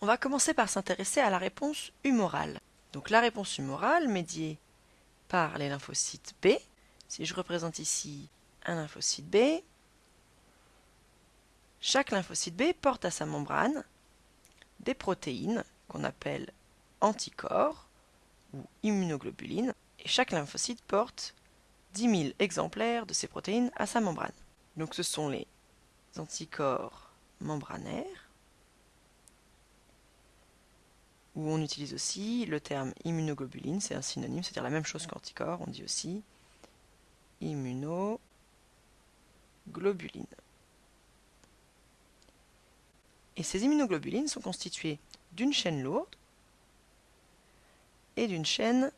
On va commencer par s'intéresser à la réponse humorale. Donc la réponse humorale médiée par les lymphocytes B. Si je représente ici un lymphocyte B, chaque lymphocyte B porte à sa membrane des protéines qu'on appelle anticorps ou immunoglobulines, et chaque lymphocyte porte 10 000 exemplaires de ces protéines à sa membrane. Donc ce sont les anticorps membranaires, où on utilise aussi le terme immunoglobuline, c'est un synonyme, c'est-à-dire la même chose qu'anticorps, on dit aussi immunoglobuline. Et ces immunoglobulines sont constituées d'une chaîne lourde et d'une chaîne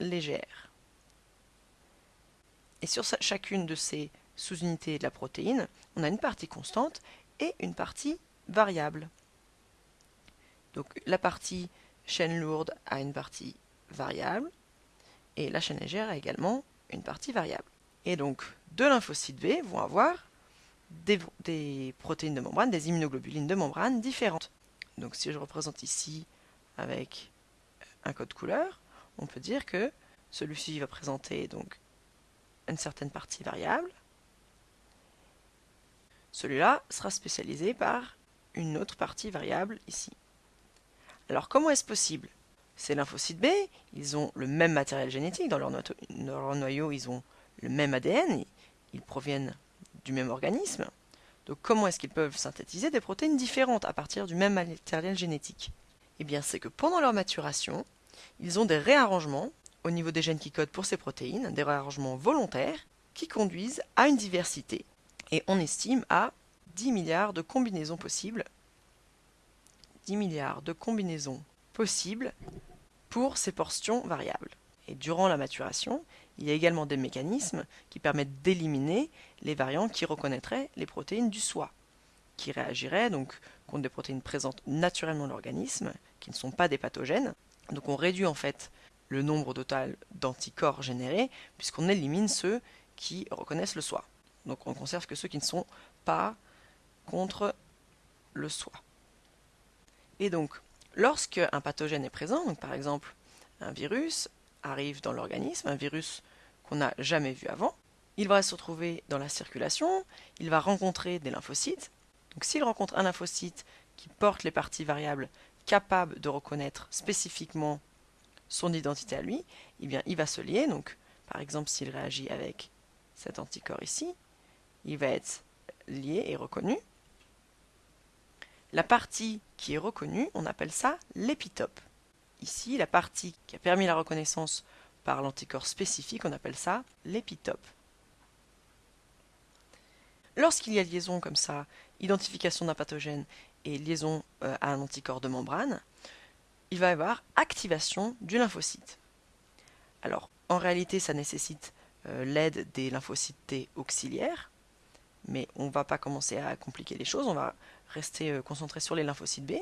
légère. Et sur chacune de ces sous-unités de la protéine, on a une partie constante et une partie variable. Donc la partie chaîne lourde a une partie variable et la chaîne légère a également une partie variable. Et donc deux lymphocytes B vont avoir des, protéines de membrane, des immunoglobulines de membrane différentes. Donc si je représente ici avec un code couleur, on peut dire que celui-ci va présenter donc une certaine partie variable. Celui-là sera spécialisé par une autre partie variable ici. Alors comment est-ce possible? Ces lymphocytes B, ils ont le même matériel génétique, dans leur, noyau ils ont le même ADN, ils proviennent du même organisme. Donc comment est-ce qu'ils peuvent synthétiser des protéines différentes à partir du même matériel génétique? Eh bien c'est que pendant leur maturation, ils ont des réarrangements au niveau des gènes qui codent pour ces protéines, des réarrangements volontaires qui conduisent à une diversité. Et on estime à 10 milliards de combinaisons possibles 10 milliards de combinaisons possibles pour ces portions variables. Et durant la maturation, il y a également des mécanismes qui permettent d'éliminer les variants qui reconnaîtraient les protéines du soi, qui réagiraient donc contre des protéines présentes naturellement dans l'organisme, qui ne sont pas des pathogènes. Donc on réduit en fait le nombre total d'anticorps générés, puisqu'on élimine ceux qui reconnaissent le soi. Donc on conserve que ceux qui ne sont pas contre le soi. Et donc, lorsque un pathogène est présent, par exemple un virus, arrive dans l'organisme, un virus qu'on n'a jamais vu avant. Il va se retrouver dans la circulation, il va rencontrer des lymphocytes. Donc s'il rencontre un lymphocyte qui porte les parties variables capables de reconnaître spécifiquement son identité à lui, eh bien il va se lier. Donc par exemple s'il réagit avec cet anticorps ici, il va être lié et reconnu. La partie qui est reconnue, on appelle ça l'épitope. Ici, la partie qui a permis la reconnaissance par l'anticorps spécifique, on appelle ça l'épitope. Lorsqu'il y a liaison comme ça, identification d'un pathogène et liaison euh, à un anticorps de membrane, il va y avoir activation du lymphocyte. Alors, en réalité, ça nécessite euh, l'aide des lymphocytes T auxiliaires, mais on ne va pas commencer à compliquer les choses, on va rester euh, concentré sur les lymphocytes B.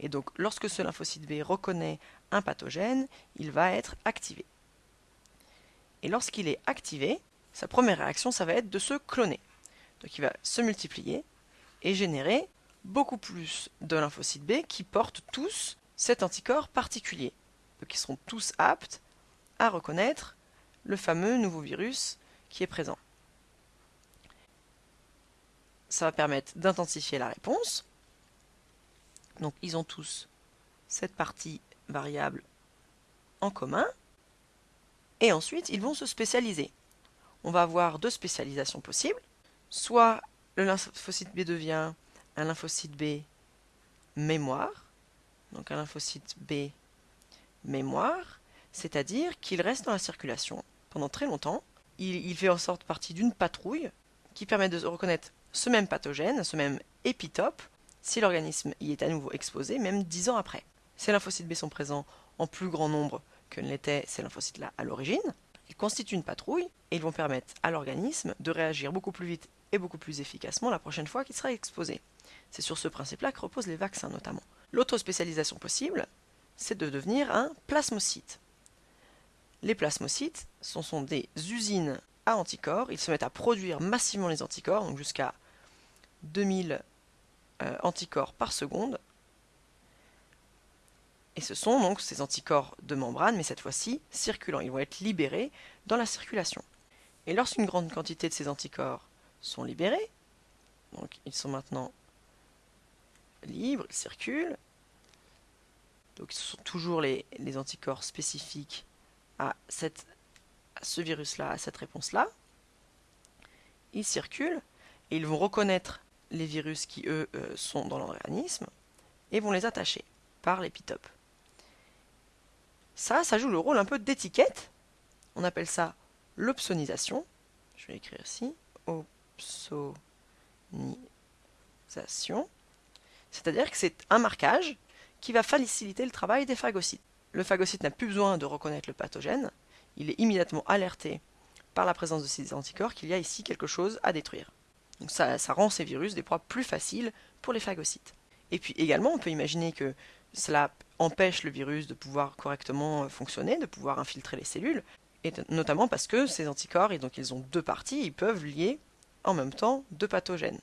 Et donc, lorsque ce lymphocyte B reconnaît un pathogène, il va être activé. Et lorsqu'il est activé, sa première réaction, ça va être de se cloner. Donc il va se multiplier et générer beaucoup plus de lymphocytes B qui portent tous cet anticorps particulier. Donc ils seront tous aptes à reconnaître le fameux nouveau virus qui est présent. Ça va permettre d'intensifier la réponse donc ils ont tous cette partie variable en commun. Et ensuite, ils vont se spécialiser. On va avoir deux spécialisations possibles. Soit le lymphocyte B devient un lymphocyte B mémoire, donc un lymphocyte B mémoire, c'est-à-dire qu'il reste dans la circulation pendant très longtemps. Il, fait en sorte partie d'une patrouille qui permet de reconnaître ce même pathogène, ce même épitope, si l'organisme y est à nouveau exposé, même dix ans après. Ces lymphocytes B sont présents en plus grand nombre que ne l'étaient ces lymphocytes-là à l'origine. Ils constituent une patrouille et ils vont permettre à l'organisme de réagir beaucoup plus vite et beaucoup plus efficacement la prochaine fois qu'il sera exposé. C'est sur ce principe-là que reposent les vaccins notamment. L'autre spécialisation possible, c'est de devenir un plasmocyte. Les plasmocytes ce sont des usines à anticorps, ils se mettent à produire massivement les anticorps, donc jusqu'à 2000 euh, anticorps par seconde. Et ce sont donc ces anticorps de membrane, mais cette fois-ci circulants. Ils vont être libérés dans la circulation. Et lorsqu'une grande quantité de ces anticorps sont libérés, donc ils sont maintenant libres, ils circulent, donc ce sont toujours les, anticorps spécifiques à, ce virus-là, à cette réponse-là, ils circulent et ils vont reconnaître les virus qui, eux, euh, sont dans l'organisme et vont les attacher par l'épitope. Ça, ça joue le rôle un peu d'étiquette. On appelle ça l'opsonisation. Je vais écrire ici. Opsonisation. C'est-à-dire que c'est un marquage qui va faciliter le travail des phagocytes. Le phagocyte n'a plus besoin de reconnaître le pathogène. Il est immédiatement alerté par la présence de ces anticorps qu'il y a ici quelque chose à détruire. Donc ça, rend ces virus des proies plus faciles pour les phagocytes. Et puis également, on peut imaginer que cela empêche le virus de pouvoir correctement fonctionner, de pouvoir infiltrer les cellules, et notamment parce que ces anticorps, et donc ils ont deux parties, ils peuvent lier en même temps deux pathogènes.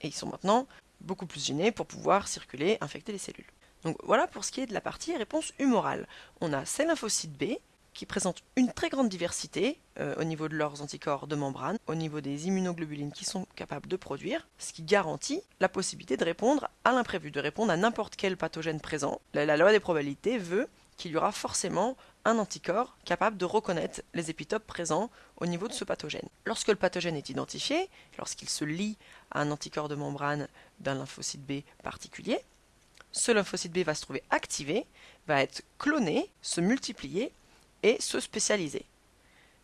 Et ils sont maintenant beaucoup plus gênés pour pouvoir circuler, infecter les cellules. Donc voilà pour ce qui est de la partie réponse humorale. On a ces lymphocytes B qui présentent une très grande diversité euh, au niveau de leurs anticorps de membrane, au niveau des immunoglobulines qu'ils sont capables de produire, ce qui garantit la possibilité de répondre à l'imprévu, de répondre à n'importe quel pathogène présent. La, loi des probabilités veut qu'il y aura forcément un anticorps capable de reconnaître les épitopes présents au niveau de ce pathogène. Lorsque le pathogène est identifié, lorsqu'il se lie à un anticorps de membrane d'un lymphocyte B particulier, ce lymphocyte B va se trouver activé, va être cloné, se multiplier et se spécialiser.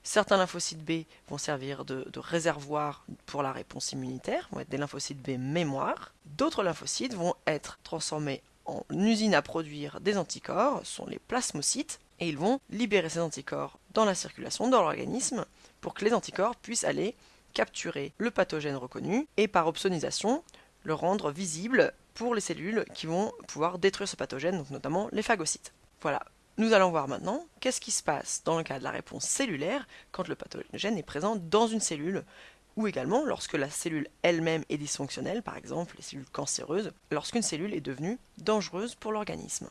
Certains lymphocytes B vont servir de, réservoir pour la réponse immunitaire, vont être des lymphocytes B mémoire. D'autres lymphocytes vont être transformés en usine à produire des anticorps, sont les plasmocytes, et ils vont libérer ces anticorps dans la circulation, dans l'organisme, pour que les anticorps puissent aller capturer le pathogène reconnu et par opsonisation le rendre visible pour les cellules qui vont pouvoir détruire ce pathogène, donc notamment les phagocytes. Voilà, nous allons voir maintenant qu'est-ce qui se passe dans le cas de la réponse cellulaire quand le pathogène est présent dans une cellule ou également lorsque la cellule elle-même est dysfonctionnelle, par exemple les cellules cancéreuses, lorsqu'une cellule est devenue dangereuse pour l'organisme.